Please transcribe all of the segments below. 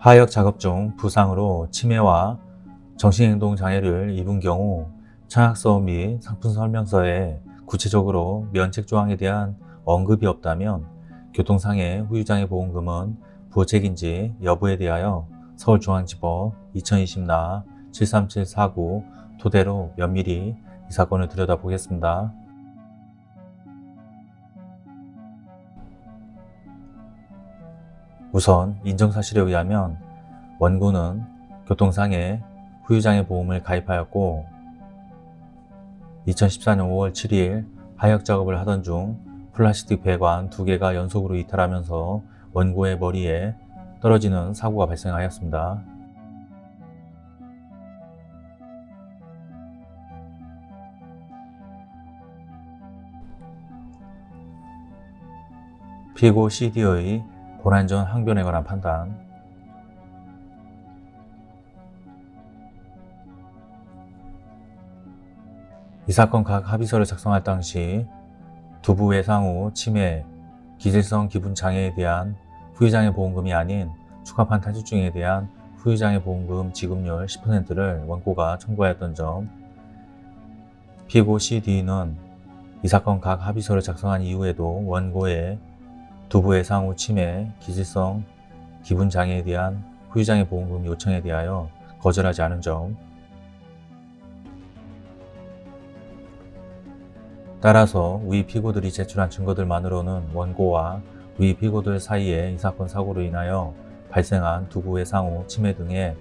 하역 작업 중 부상으로 치매와 정신행동 장애를 입은 경우 청약서 및 상품 설명서에 구체적으로 면책 조항에 대한 언급이 없다면 교통상해 후유장애 보험금은 부호책인지 여부에 대하여 서울중앙지법 2020나 73749 토대로 면밀히 이 사건을 들여다보겠습니다. 우선 인정사실에 의하면 원고는 교통상해 후유장애 보험을 가입하였고 2014년 5월 7일 하역 작업을 하던 중 플라스틱 배관 두 개가 연속으로 이탈하면서 원고의 머리에 떨어지는 사고가 발생하였습니다. 피고 CD의 고난전 항변에 관한 판단. 이 사건 각 합의서를 작성할 당시 두부 외상 후 치매, 기질성 기분 장애에 대한 후유장애 보험금이 아닌 추가판 탈출증에 대한 후유장애 보험금 지급률 10%를 원고가 청구하였던 점. 피고 CD는 이 사건 각 합의서를 작성한 이후에도 원고의 두부 외상 후 치매, 기질성 기분 장애에 대한 후유장애 보험금 요청에 대하여 거절하지 않은 점 따라서 위 피고들이 제출한 증거들만으로는 원고와 위 피고들 사이에 이 사건 사고로 인하여 발생한 두부의 상후 치매 등의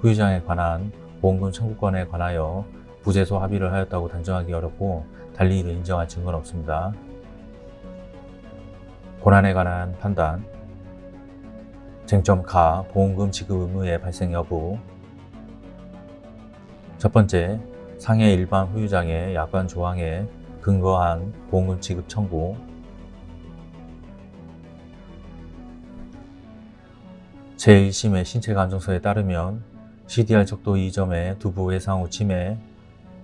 후유장에 관한 보험금 청구권에 관하여 부재소 합의를 하였다고 단정하기 어렵고 달리 이를 인정할 증거는 없습니다. 고난에 관한 판단. 쟁점 가 보험금 지급 의무의 발생 여부. 첫 번째, 상해 일반 후유장애 약관 조항에 근거한 보험금 지급 청구. 제1심의 신체감정서에 따르면 CDR 척도 2점의 두부 외상 후 치매,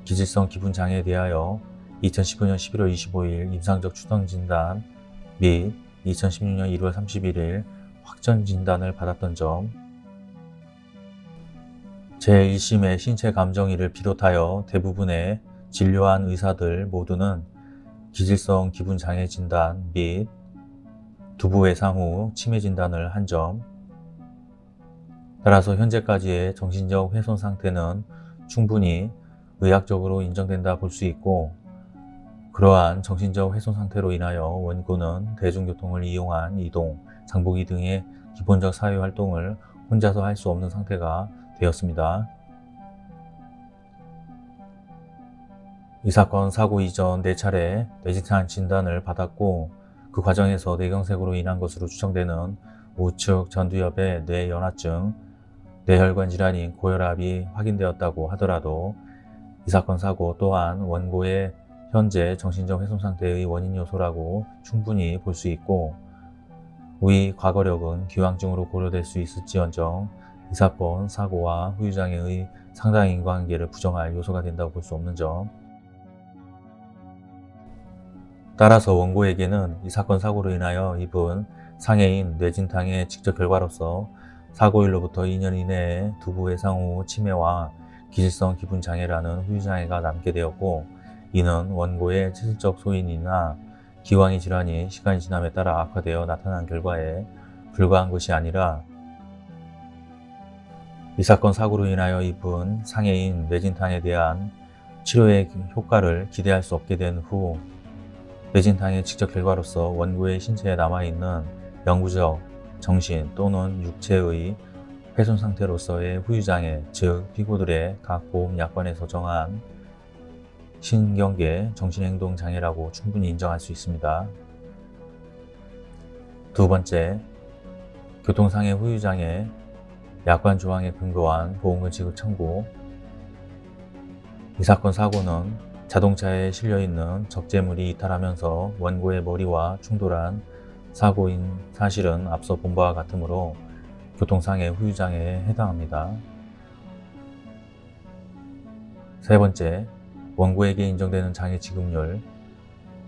기질성 기분장애에 대하여 2019년 11월 25일 임상적 추정진단 및 2016년 1월 31일 확정 진단을 받았던 점. 제1심의 신체 감정의를 비롯하여 대부분의 진료한 의사들 모두는 기질성 기분장애 진단 및 두부 외상 후 치매 진단을 한 점, 따라서 현재까지의 정신적 훼손 상태는 충분히 의학적으로 인정된다 볼 수 있고 그러한 정신적 훼손 상태로 인하여 원고는 대중교통을 이용한 이동, 장보기 등의 기본적 사회활동을 혼자서 할 수 없는 상태가 되었습니다. 이 사건 사고 이전 4차례 뇌진탕 진단을 받았고 그 과정에서 뇌경색으로 인한 것으로 추정되는 우측 전두엽의 뇌연화증, 뇌혈관 질환인 고혈압이 확인되었다고 하더라도 이 사건 사고 또한 원고의 현재 정신적 훼손 상태의 원인 요소라고 충분히 볼 수 있고 위 과거력은 기왕증으로 고려될 수 있을지언정 이 사건 사고와 후유장애의 상당 인과관계를 부정할 요소가 된다고 볼 수 없는 점. 따라서 원고에게는 이 사건 사고로 인하여 입은 상해인 뇌진탕의 직접 결과로서 사고일로부터 2년 이내에 두부 외상 후 치매와 기질성 기분장애라는 후유장애가 남게 되었고 이는 원고의 체질적 소인이나 기왕의 질환이 시간이 지남에 따라 악화되어 나타난 결과에 불과한 것이 아니라 이 사건 사고로 인하여 입은 상해인 뇌진탕에 대한 치료의 효과를 기대할 수 없게 된 후 뇌진탕의 직접 결과로서 원고의 신체에 남아있는 영구적, 정신 또는 육체의 훼손 상태로서의 후유장애, 즉 피고들의 각 보험 약관에서 정한 신경계 정신행동장애라고 충분히 인정할 수 있습니다. 두 번째, 교통상해 후유장애 약관 조항에 근거한 보험금 지급 청구 이 사건 사고는 자동차에 실려있는 적재물이 이탈하면서 원고의 머리와 충돌한 사고인 사실은 앞서 본 바와 같으므로 교통상해 후유장애에 해당합니다. 세 번째, 원고에게 인정되는 장애 지급률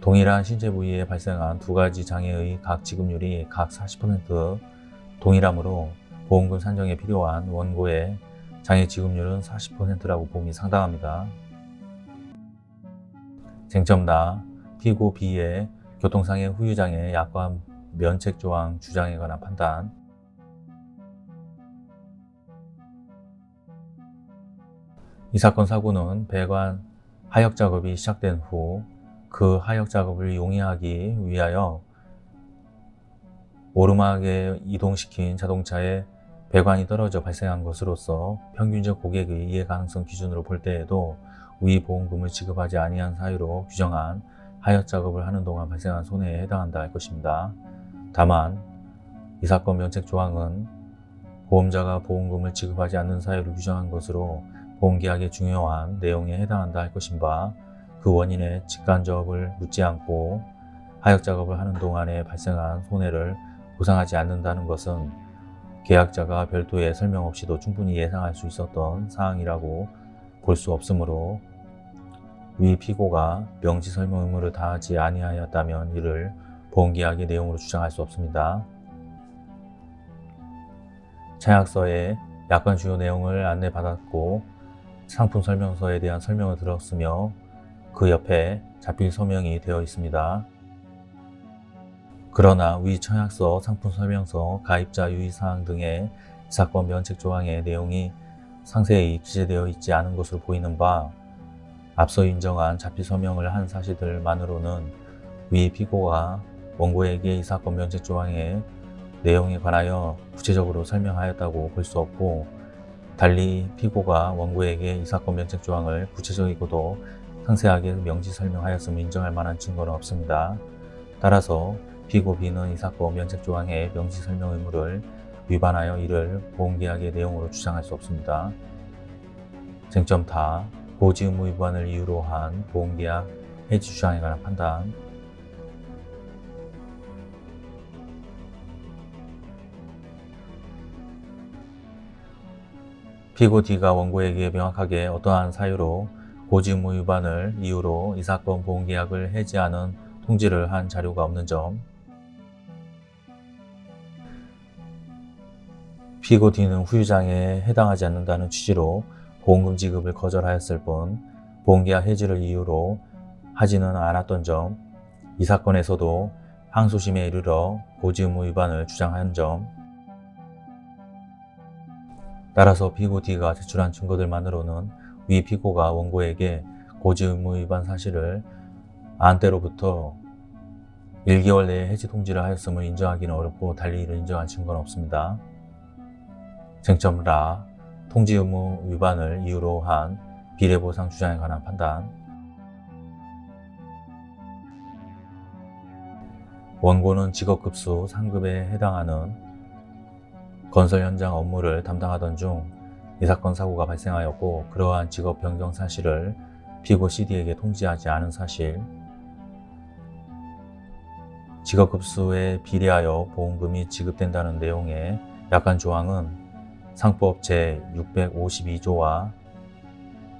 동일한 신체 부위에 발생한 두 가지 장애의 각 지급률이 각 40% 동일하므로 보험금 산정에 필요한 원고의 장애 지급률은 40%라고 봄이 상당합니다. 쟁점 나 피고 B의 교통상해 후유장애 약관 면책 조항 주장에 관한 판단 이 사건 사고는 배관 하역 작업이 시작된 후 그 하역 작업을 용이하기 위하여 오르막에 이동시킨 자동차의 배관이 떨어져 발생한 것으로서 평균적 고객의 이해 가능성 기준으로 볼 때에도 위 보험금을 지급하지 아니한 사유로 규정한 하역 작업을 하는 동안 발생한 손해에 해당한다 할 것입니다. 다만 이 사건 면책 조항은 보험자가 보험금을 지급하지 않는 사유를 규정한 것으로 보험계약의 중요한 내용에 해당한다 할 것인 바그 원인의 직간접을 묻지 않고 하역 작업을 하는 동안에 발생한 손해를 보상하지 않는다는 것은 계약자가 별도의 설명 없이도 충분히 예상할 수 있었던 사항이라고 볼 수 없으므로 위 피고가 명시 설명 의무를 다하지 아니하였다면 이를 보험계약의 내용으로 주장할 수 없습니다. 차약서에 약관 주요 내용을 안내받았고 상품 설명서에 대한 설명을 들었으며 그 옆에 자필 서명이 되어 있습니다. 그러나 위 청약서, 상품 설명서, 가입자 유의사항 등의 사건 면책 조항의 내용이 상세히 기재되어 있지 않은 것으로 보이는 바 앞서 인정한 자필 서명을 한 사실들만으로는 위 피고가 원고에게 이 사건 면책 조항의 내용에 관하여 구체적으로 설명하였다고 볼 수 없고 달리 피고가 원고에게 이 사건 면책 조항을 구체적이고도 상세하게 명시 설명하였음을 인정할 만한 증거는 없습니다. 따라서 피고 B는 이 사건 면책 조항의 명시 설명 의무를 위반하여 이를 보험계약의 내용으로 주장할 수 없습니다. 쟁점 다 고지 의무 위반을 이유로 한 보험계약 해지 주장에 관한 판단 피고 D가 원고에게 명확하게 어떠한 사유로 고지 의무 위반을 이유로 이 사건 보험계약을 해지하는 통지를 한 자료가 없는 점. 피고 D는 후유장에 해당하지 않는다는 취지로 보험금 지급을 거절하였을 뿐 보험계약 해지를 이유로 하지는 않았던 점, 이 사건에서도 항소심에 이르러 고지 의무 위반을 주장한 점, 따라서 피고 D가 제출한 증거들만으로는 위 피고가 원고에게 고지 의무 위반 사실을 안 때로부터 1개월 내에 해지 통지를 하였음을 인정하기는 어렵고 달리 이를 인정한 증거는 없습니다. 쟁점 라 통지 의무 위반을 이유로 한 비례보상 주장에 관한 판단 원고는 직업급수 상급에 해당하는 건설 현장 업무를 담당하던 중 이 사건 사고가 발생하였고 그러한 직업 변경 사실을 피고 CD에게 통지하지 않은 사실 직업급수에 비례하여 보험금이 지급된다는 내용의 약관 조항은 상법 제652조와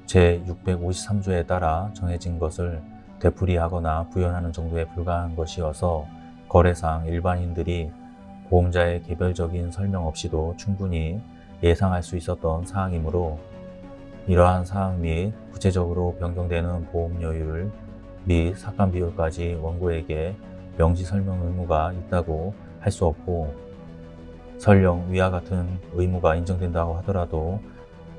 제653조에 따라 정해진 것을 되풀이하거나 부연하는 정도에 불과한 것이어서 거래상 일반인들이 보험자의 개별적인 설명 없이도 충분히 예상할 수 있었던 사항이므로 이러한 사항 및 구체적으로 변경되는 보험료율 및 삭감 비율까지 원고에게 명시 설명 의무가 있다고 할 수 없고 설령 위와 같은 의무가 인정된다고 하더라도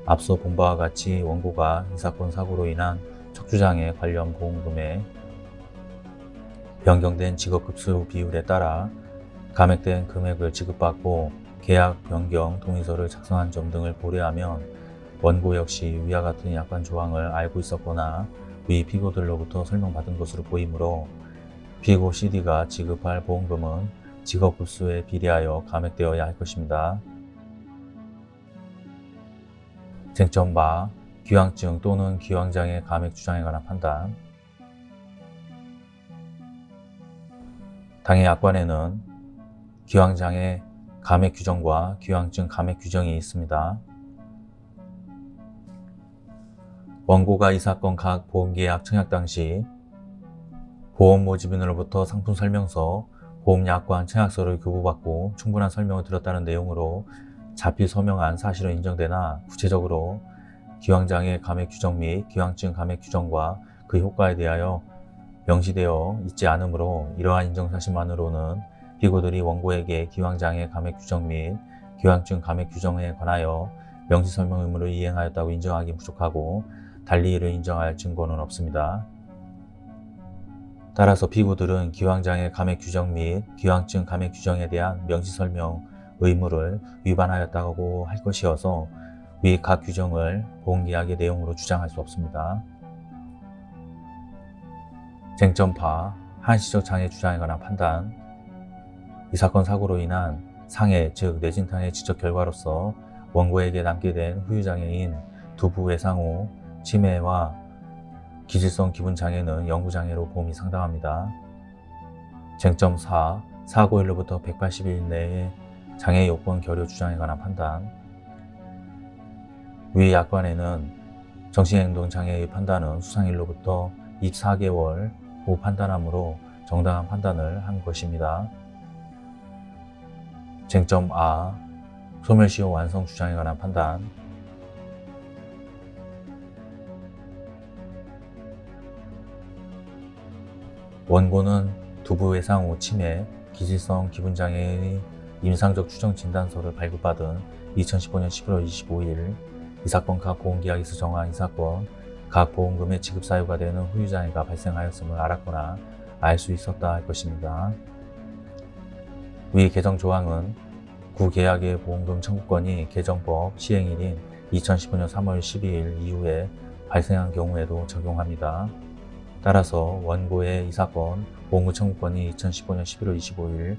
앞서 본 바와 같이 원고가 이 사건 사고로 인한 척추장애 관련 보험금에 변경된 직업급수 비율에 따라 감액된 금액을 지급받고 계약 변경 동의서를 작성한 점 등을 고려하면 원고 역시 위와 같은 약관 조항을 알고 있었거나 위 피고들로부터 설명받은 것으로 보이므로 피고 CD가 지급할 보험금은 직업급수에 비례하여 감액되어야 할 것입니다. 쟁점 바 기왕증 또는 기왕장애 감액 주장에 관한 판단 당해 약관에는 기왕장애 감액 규정과 기왕증 감액 규정이 있습니다. 원고가 이 사건 각 보험계약 청약 당시 보험 모집인으로부터 상품 설명서, 보험약관 청약서를 교부받고 충분한 설명을 드렸다는 내용으로 자필 서명한 사실은 인정되나 구체적으로 기왕장애 감액 규정 및 기왕증 감액 규정과 그 효과에 대하여 명시되어 있지 않으므로 이러한 인정사실만으로는 피고들이 원고에게 기왕장애 감액 규정 및 기왕증 감액 규정에 관하여 명시 설명 의무를 이행하였다고 인정하기 부족하고 달리 이를 인정할 증거는 없습니다. 따라서 피고들은 기왕장애 감액 규정 및 기왕증 감액 규정에 대한 명시 설명 의무를 위반하였다고 할 것이어서 위 각 규정을 보험계약의 내용으로 주장할 수 없습니다. 쟁점파 한시적 장애 주장에 관한 판단 이 사건 사고로 인한 상해 즉 뇌진탕의 지적 결과로서 원고에게 남게 된 후유장애인 두부 외상 후 치매와 기질성 기분장애는 영구장애로 보험이 상당합니다. 쟁점 4. 사고일로부터 180일 내에 장애 요건 결여 주장에 관한 판단 위 약관에는 정신행동장애의 판단은 수상일로부터 24개월 후 판단하므로 정당한 판단을 한 것입니다. 쟁점 A. 소멸시효 완성 주장에 관한 판단 원고는 두부 외상 후 치매, 기질성 기분장애의 임상적 추정 진단서를 발급받은 2015년 11월 25일 이 사건 각 보험계약에서 정한 이 사건 각 보험금의 지급 사유가 되는 후유장애가 발생하였음을 알았거나 알 수 있었다 할 것입니다. 위 개정 조항은 구계약의 보험금 청구권이 개정법 시행일인 2015년 3월 12일 이후에 발생한 경우에도 적용합니다. 따라서 원고의 이 사건 보험금 청구권이 2015년 11월 25일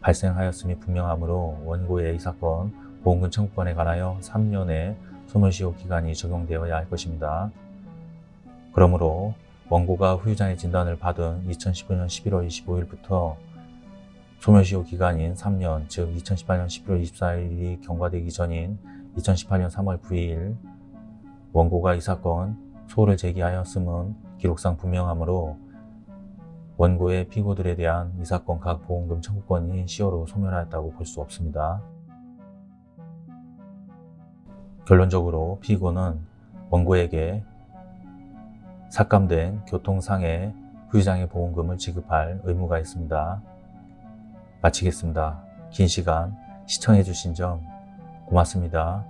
발생하였음이 분명하므로 원고의 이 사건 보험금 청구권에 관하여 3년의 소멸시효 기간이 적용되어야 할 것입니다. 그러므로 원고가 후유장애 진단을 받은 2019년 11월 25일부터 소멸시효 기간인 3년, 즉 2018년 11월 24일이 경과되기 전인 2018년 3월 9일 원고가 이 사건 소를 제기하였음은 기록상 분명하므로 원고의 피고들에 대한 이 사건 각 보험금 청구권이 시효로 소멸하였다고 볼 수 없습니다. 결론적으로 피고는 원고에게 삭감된 교통상해 후유장애 보험금을 지급할 의무가 있습니다. 마치겠습니다. 긴 시간 시청해 주신 점 고맙습니다.